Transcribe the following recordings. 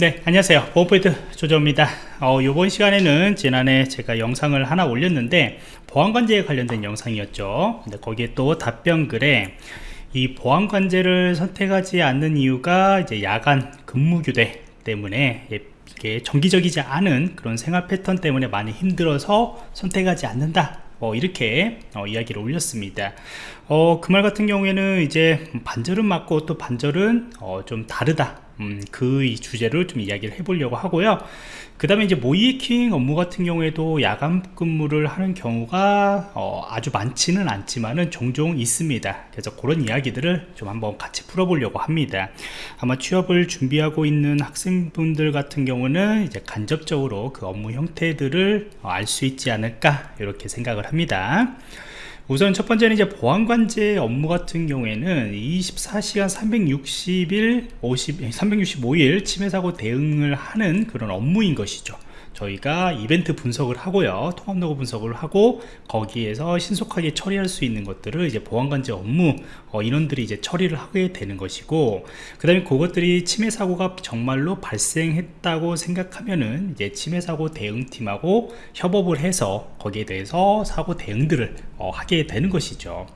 네 안녕하세요. 보안포인트 조조입니다. 어, 이번 시간에는 지난해 제가 영상을 하나 올렸는데 보안관제에 관련된 영상이었죠. 근데 거기에 또 답변글에 이 보안관제를 선택하지 않는 이유가 이제 야간 근무교대 때문에 이게 정기적이지 않은 그런 생활 패턴 때문에 많이 힘들어서 선택하지 않는다. 어, 이렇게 어, 이야기를 올렸습니다. 어, 그 말 같은 경우에는 이제 반절은 맞고 또 반절은 어, 좀 다르다 음, 그 주제를 좀 이야기를 해보려고 하고요. 그 다음에 이제 모이킹 업무 같은 경우에도 야간 근무를 하는 경우가 어, 아주 많지는 않지만은 종종 있습니다. 그래서 그런 이야기들을 좀 한번 같이 풀어보려고 합니다. 아마 취업을 준비하고 있는 학생분들 같은 경우는 이제 간접적으로 그 업무 형태들을 알 수 있지 않을까 이렇게 생각을 합니다 우선 첫 번째는 이제 보안관제 업무 같은 경우에는 24시간 360일 50, 365일 침해사고 대응을 하는 그런 업무인 것이죠. 저희가 이벤트 분석을 하고요. 통합 로그 분석을 하고 거기에서 신속하게 처리할 수 있는 것들을 이제 보안관제 업무 어, 인원들이 이제 처리를 하게 되는 것이고 그 다음에 그것들이 침해 사고가 정말로 발생했다고 생각하면은 이제 침해 사고 대응팀하고 협업을 해서 거기에 대해서 사고 대응들을 어, 하게 되는 것이죠.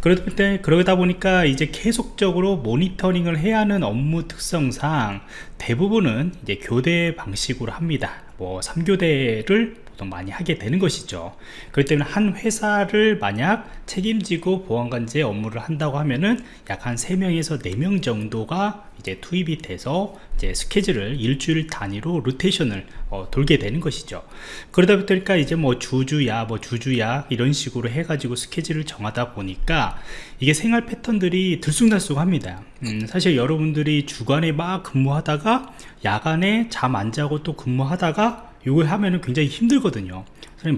그러다, 그러다 보니까 이제 계속적으로 모니터링을 해야 하는 업무 특성상 대부분은 이제 교대 방식으로 합니다. 뭐 3교대를 보통 많이 하게 되는 것이죠. 그렇기 때문에 한 회사를 만약 책임지고 보안관제 업무를 한다고 하면은 약 한 3명에서 4명 정도가 이제 투입이 돼서 이제 스케줄을 일주일 단위로 로테이션을 어, 돌게 되는 것이죠. 그러다 보니까 이제 뭐 주주야 뭐 주주야 이런 식으로 해가지고 스케줄을 정하다 보니까 이게 생활 패턴들이 들쑥날쑥합니다. 음, 사실 여러분들이 주간에 막 근무하다가 야간에 잠 안 자고 또 근무하다가 이걸 하면은 굉장히 힘들거든요.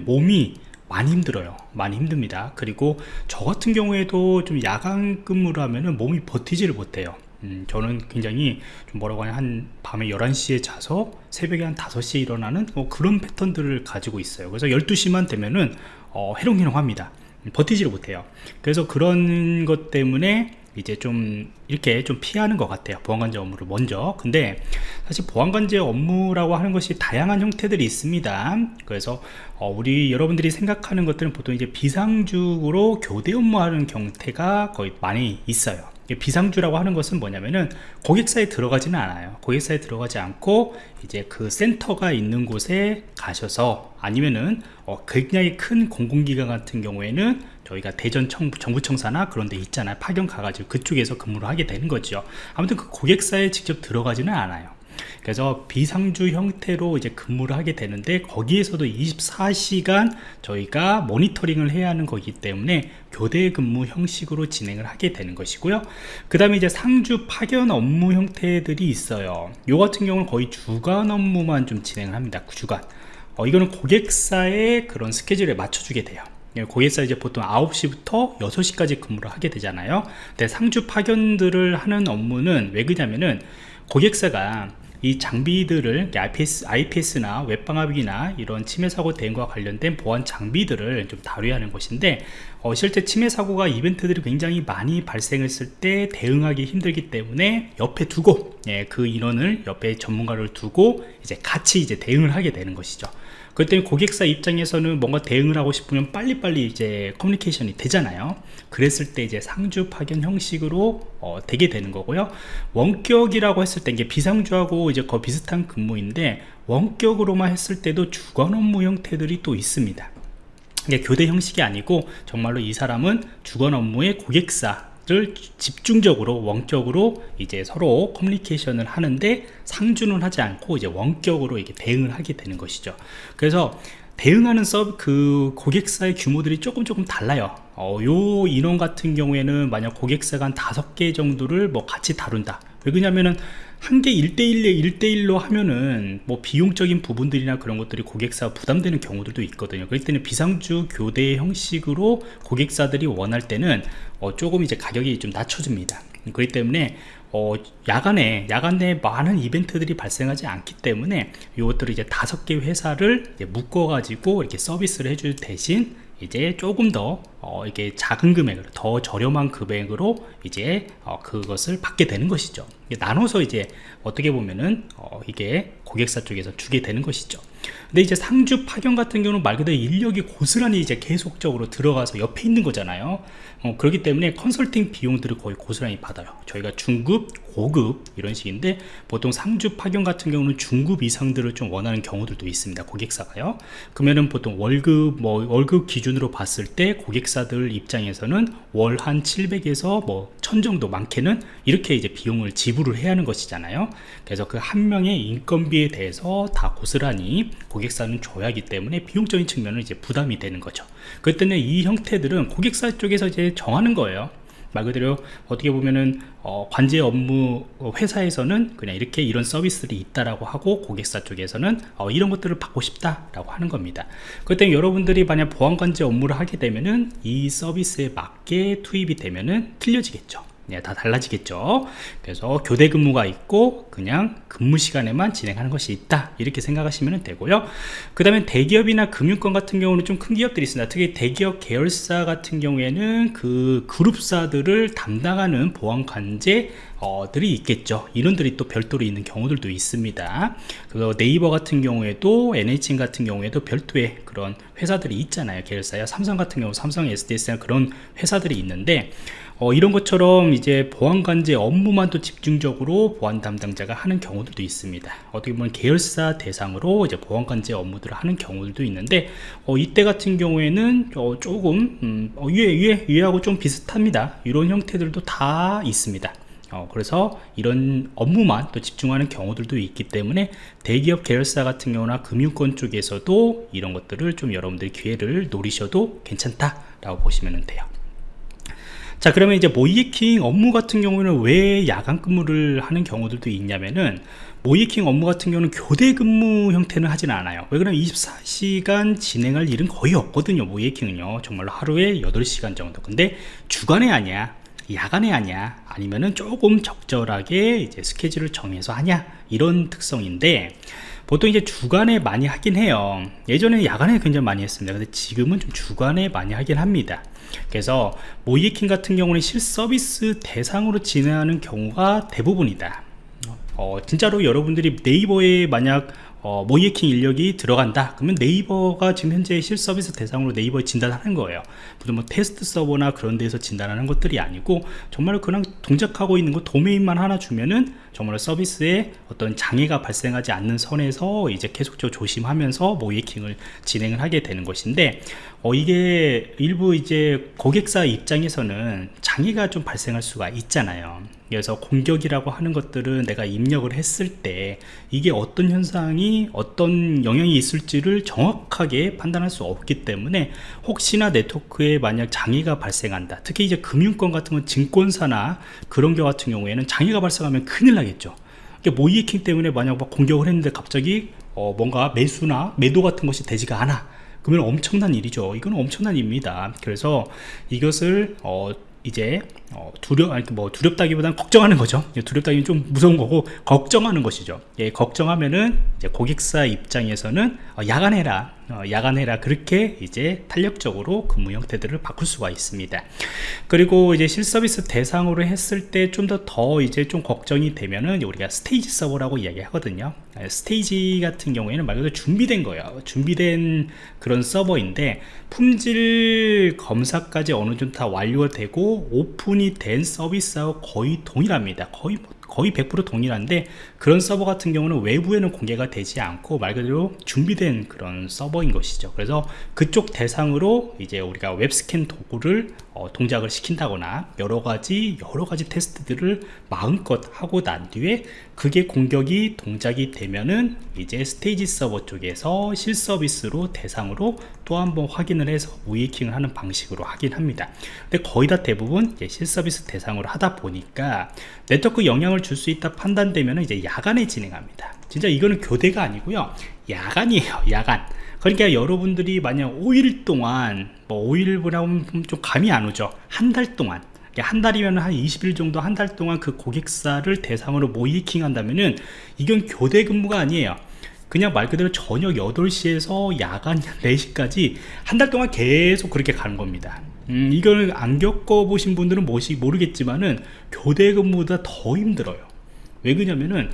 몸이 많이 힘들어요. 많이 힘듭니다. 그리고 저 같은 경우에도 좀 야간 근무를 하면은 몸이 버티지를 못해요. 음, 저는 굉장히 좀 뭐라고 하냐 한 밤에 11시에 자서 새벽에 한 5시에 일어나는 뭐 그런 패턴들을 가지고 있어요. 그래서 12시만 되면은 어, 해롱해롱 합니다. 버티지를 못해요. 그래서 그런 것 때문에 이제 좀 이렇게 좀 피하는 것 같아요. 보안관제 업무를 먼저. 근데 사실 보안관제 업무라고 하는 것이 다양한 형태들이 있습니다. 그래서 어 우리 여러분들이 생각하는 것들은 보통 이제 비상적으로 교대 업무하는 경태가 거의 많이 있어요. 비상주라고 하는 것은 뭐냐면은 고객사에 들어가지는 않아요. 고객사에 들어가지 않고 이제 그 센터가 있는 곳에 가셔서 아니면은 어 굉장히 큰 공공기관 같은 경우에는 저희가 대전 청, 정부청사나 그런 데 있잖아요. 파견 가가지고 그쪽에서 근무를 하게 되는 거죠. 아무튼 그 고객사에 직접 들어가지는 않아요. 그래서 비상주 형태로 이제 근무를 하게 되는데 거기에서도 24시간 저희가 모니터링을 해야 하는 거기 때문에 교대 근무 형식으로 진행을 하게 되는 것이고요. 그 다음에 이제 상주 파견 업무 형태들이 있어요. 요 같은 경우는 거의 주간 업무만 좀 진행을 합니다. 주간. 어, 이거는 고객사의 그런 스케줄에 맞춰주게 돼요. 예, 고객사 이제 보통 9시부터 6시까지 근무를 하게 되잖아요. 근데 상주 파견들을 하는 업무는 왜 그러냐면은 고객사가 이 장비들을 IPS, IPS나 웹방화기나 이런 침해 사고 대응과 관련된 보안 장비들을 좀 다뤄야 하는 것인데 어, 실제 침해 사고가 이벤트들이 굉장히 많이 발생했을 때 대응하기 힘들기 때문에 옆에 두고 예, 그 인원을 옆에 전문가를 두고 이제 같이 이제 대응을 하게 되는 것이죠 그때 고객사 입장에서는 뭔가 대응을 하고 싶으면 빨리빨리 이제 커뮤니케이션이 되잖아요. 그랬을 때 이제 상주 파견 형식으로 어, 되게 되는 거고요. 원격이라고 했을 때 이게 비상주하고 이제 거의 비슷한 근무인데 원격으로만 했을 때도 주간 업무 형태들이 또 있습니다. 이게 교대 형식이 아니고 정말로 이 사람은 주간 업무의 고객사 를 집중적으로 원격으로 이제 서로 커뮤니케이션을 하는데 상주는 하지 않고 이제 원격으로 이게 대응을 하게 되는 것이죠. 그래서 대응하는 서브 그 고객사의 규모들이 조금 조금 달라요. 어, 요 인원 같은 경우에는 만약 고객사가 한 다섯 개 정도를 뭐 같이 다룬다. 왜 그러냐면은 한 개 1대1에 1대1로 하면은 뭐 비용적인 부분들이나 그런 것들이 고객사 부담되는 경우들도 있거든요. 그럴 때는 비상주 교대 형식으로 고객사들이 원할 때는 어, 조금 이제 가격이 좀 낮춰집니다. 그렇기 때문에 어, 야간에 야간에 많은 이벤트들이 발생하지 않기 때문에 이것들을 이제 다섯 개 회사를 묶어 가지고 이렇게 서비스를 해줄 대신 이제 조금 더 어, 이게 작은 금액으로 더 저렴한 금액으로 이제 어, 그것을 받게 되는 것이죠. 나눠서 이제 어떻게 보면은 어, 이게 고객사 쪽에서 주게 되는 것이죠. 근데 이제 상주 파견 같은 경우는 말 그대로 인력이 고스란히 이제 계속적으로 들어가서 옆에 있는 거잖아요. 어, 그렇기 때문에 컨설팅 비용들을 거의 고스란히 받아요. 저희가 중급 고급 이런 식인데 보통 상주 파견 같은 경우는 중급 이상들을 좀 원하는 경우들도 있습니다 고객사가요. 그러면은 보통 월급 뭐 월급 기준으로 봤을 때 고객사 들 입장에서는 월 한 700에서 뭐 1000 정도 많게는 이렇게 이제 비용을 지불을 해야 하는 것이잖아요. 그래서 그 한 명의 인건비에 대해서 다 고스란히 고객사는 줘야 하기 때문에 비용적인 측면은 이제 부담이 되는 거죠. 때문에 이 형태들은 고객사 쪽에서 이제 정하는 거예요 말 그대로 어떻게 보면은 어, 관제 업무 회사에서는 그냥 이렇게 이런 서비스들이 있다라고 하고 고객사 쪽에서는 어, 이런 것들을 받고 싶다라고 하는 겁니다. 그때 여러분들이 만약 보안 관제 업무를 하게 되면은 이 서비스에 맞게 투입이 되면은 틀려지겠죠. 네, 다 달라지겠죠. 그래서 교대 근무가 있고 그냥 근무 시간에만 진행하는 것이 있다. 이렇게 생각하시면 되고요. 그 다음에 대기업이나 금융권 같은 경우는 좀 큰 기업들이 있습니다. 특히 대기업 계열사 같은 경우에는 그 그룹사들을 담당하는 보안 관제 어들이 있겠죠. 이런들이 또 별도로 있는 경우들도 있습니다. 그 네이버 같은 경우에도 NHN 같은 경우에도 별도의 그런 회사들이 있잖아요. 계열사야. 삼성 같은 경우 삼성 SDS나 그런 회사들이 있는데 어, 이런 것처럼 이제 보안관제 업무만 또 집중적으로 보안 담당자가 하는 경우들도 있습니다. 어떻게 보면 계열사 대상으로 이제 보안관제 업무들을 하는 경우들도 있는데 어, 이때 같은 경우에는 어, 조금 음, 어, 위에 위에 위하고 좀 비슷합니다. 이런 형태들도 다 있습니다. 어, 그래서 이런 업무만 또 집중하는 경우들도 있기 때문에 대기업 계열사 같은 경우나 금융권 쪽에서도 이런 것들을 좀 여러분들이 기회를 노리셔도 괜찮다 라고 보시면 돼요 자 그러면 이제 모이킹 업무 같은 경우는 왜 야간 근무를 하는 경우들도 있냐면은 모이킹 업무 같은 경우는 교대 근무 형태는 하지는 않아요. 왜 그러면 24시간 진행할 일은 거의 없거든요 모이킹은요. 정말로 하루에 8시간 정도. 근데 주간에 아니야 야간에 하냐 아니면은 조금 적절하게 이제 스케줄을 정해서 하냐 이런 특성인데 보통 이제 주간에 많이 하긴 해요. 예전에 야간에 굉장히 많이 했습니다. 근데 지금은 좀 주간에 많이 하긴 합니다. 그래서 모이킹 같은 경우는 실서비스 대상으로 진행하는 경우가 대부분이다. 어, 진짜로 여러분들이 네이버에 만약 어, 모이킹 인력이 들어간다. 그러면 네이버가 지금 현재 실서비스 대상으로 네이버에 진단하는 거예요. 무슨 뭐 테스트 서버나 그런 데서 진단하는 것들이 아니고 정말 그냥 동작하고 있는 거 도메인만 하나 주면은 정말 서비스에 어떤 장애가 발생하지 않는 선에서 이제 계속적으로 조심하면서 모이킹을 진행을 하게 되는 것인데 어, 이게 일부 이제 고객사 입장에서는 장애가 좀 발생할 수가 있잖아요 그래서 공격이라고 하는 것들은 내가 입력을 했을 때 이게 어떤 현상이 어떤 영향이 있을지를 정확하게 판단할 수 없기 때문에 혹시나 네트워크에 만약 장애가 발생한다. 특히 이제 금융권 같은 건 증권사나 그런 경 같은 경우에는 장애가 발생하면 큰일 나겠죠. 모이킹 때문에 만약 공격을 했는데 갑자기 어 뭔가 매수나 매도 같은 것이 되지가 않아. 그러면 엄청난 일이죠. 이건 엄청난 일입니다. 그래서 이것을 어 이제 어, 두려 아니 뭐 두렵다기보다는 걱정하는 거죠. 두렵다기는 좀 무서운 거고 걱정하는 것이죠. 예, 걱정하면은 이제 고객사 입장에서는 어, 야간해라 어, 야간해라 그렇게 이제 탄력적으로 근무 형태들을 바꿀 수가 있습니다. 그리고 이제 실서비스 대상으로 했을 때 좀 더더 더 이제 좀 걱정이 되면은 우리가 stage 서버라고 이야기 하거든요. 예, stage 같은 경우에는 말 그대로 준비된 거예요. 준비된 그런 서버인데 품질 검사까지 어느 정도 다 완료가 되고 오픈이 된 서비스하고 거의 동일합니다. 거의 뭐 거의 100% 동일한데 그런 서버 같은 경우는 외부에는 공개가 되지 않고 말 그대로 준비된 그런 서버인 것이죠. 그래서 그쪽 대상으로 이제 우리가 웹스캔 도구를 어, 동작을 시킨다거나 여러 가지 여러 가지 테스트들을 마음껏 하고 난 뒤에 그게 공격이 동작이 되면은 이제 스테이지 서버 쪽에서 실서비스로 대상으로 또 한번 확인을 해서 우이킹을 하는 방식으로 하긴 합니다. 근데 거의 다 대부분 실서비스 대상으로 하다 보니까 네트워크 영향을 줄 수 있다 판단되면 이제 야간에 진행합니다. 진짜 이거는 교대가 아니고요. 야간이에요 야간. 그러니까 여러분들이 만약 5일 동안 뭐 5일보다 좀 감이 안 오죠. 한 달 동안. 한 달이면 한 20일 정도 한 달 동안 그 고객사를 대상으로 모이킹 한다면은 이건 교대 근무가 아니에요 그냥 말 그대로 저녁 8시에서 야간 4시까지 한 달 동안 계속 그렇게 가는 겁니다. 음, 이걸 안 겪어보신 분들은 뭐시 모르겠지만은 교대 근무보다 더 힘들어요. 왜 그러냐면은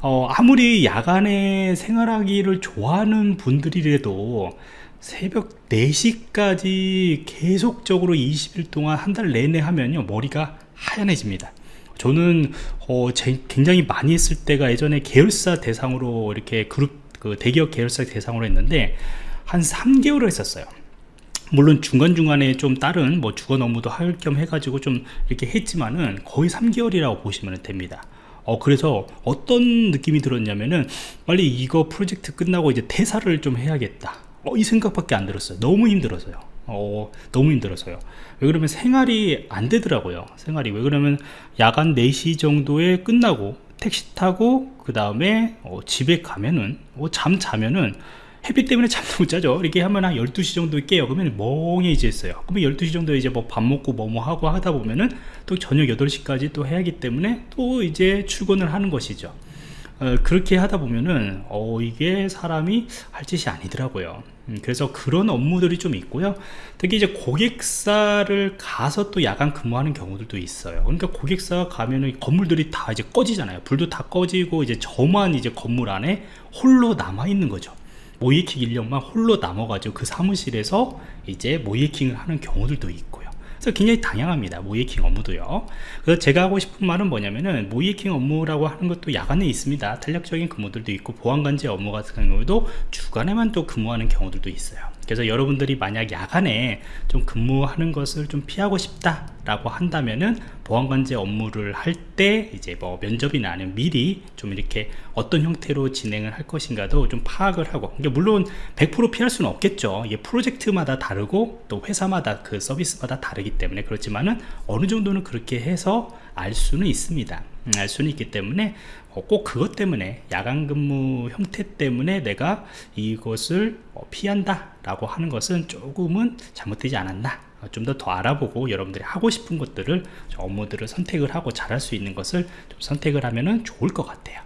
어, 아무리 야간에 생활하기를 좋아하는 분들이라도 새벽 4시까지 계속적으로 20일 동안 한 달 내내 하면요 머리가 하얀해집니다 저는 어, 제, 굉장히 많이 했을 때가 예전에 계열사 대상으로 이렇게 그룹 그 대기업 계열사 대상으로 했는데 한 3개월을 했었어요. 물론 중간중간에 좀 다른 뭐 주거 업무도 할 겸 해가지고 좀 이렇게 했지만은 거의 3개월이라고 보시면 됩니다. 어 그래서 어떤 느낌이 들었냐면은 빨리 이거 프로젝트 끝나고 이제 퇴사를 좀 해야겠다. 어, 이 생각밖에 안 들었어요. 너무 힘들어서요 어, 너무 힘들어서요. 왜 그러면 생활이 안 되더라고요 생활이. 왜 그러면 야간 4시 정도에 끝나고 택시 타고 그 다음에 어, 집에 가면은 어, 잠 자면은 햇빛 때문에 잠도 못 자죠. 이렇게 하면 한 12시 정도 깨요. 그러면 멍해지겠어요. 그러면 12시 정도 이제 뭐 밥 먹고 뭐뭐 하고 하다 보면은 또 저녁 8시까지 또 해야 하기 때문에 또 이제 출근을 하는 것이죠. 어, 그렇게 하다 보면은 어, 이게 사람이 할 짓이 아니더라고요. 음, 그래서 그런 업무들이 좀 있고요. 특히 이제 고객사를 가서 또 야간 근무하는 경우들도 있어요. 그러니까 고객사 가면은 건물들이 다 이제 꺼지잖아요. 불도 다 꺼지고 이제 저만 이제 건물 안에 홀로 남아 있는 거죠. 모이킹 인력만 홀로 남아가지고 그 사무실에서 이제 모이킹을 하는 경우들도 있고요 그래서 굉장히 다양합니다 모이킹 업무도요. 그래서 제가 하고 싶은 말은 뭐냐면은 모이킹 업무라고 하는 것도 야간에 있습니다. 탄력적인 근무들도 있고 보안관제 업무 같은 경우도 주간에만 또 근무하는 경우들도 있어요 그래서 여러분들이 만약 야간에 좀 근무하는 것을 좀 피하고 싶다 라고 한다면은 보안관제 업무를 할 때 이제 뭐 면접이나 아니면 미리 좀 이렇게 어떤 형태로 진행을 할 것인가도 좀 파악을 하고 그러니까 물론 100% 피할 수는 없겠죠. 이게 프로젝트마다 다르고 또 회사마다 그 서비스마다 다르기 때문에 그렇지만은 어느 정도는 그렇게 해서 알 수는 있습니다. 음, 알 수는 있기 때문에 어, 꼭 그것 때문에 야간 근무 형태 때문에 내가 이것을 어, 피한다 라고 하는 것은 조금은 잘못되지 않았나. 좀더더 알아보고 여러분들이 하고 싶은 것들을 업무들을 선택을 하고 잘할 수 있는 것을 좀 선택을 하면 좋을 것 같아요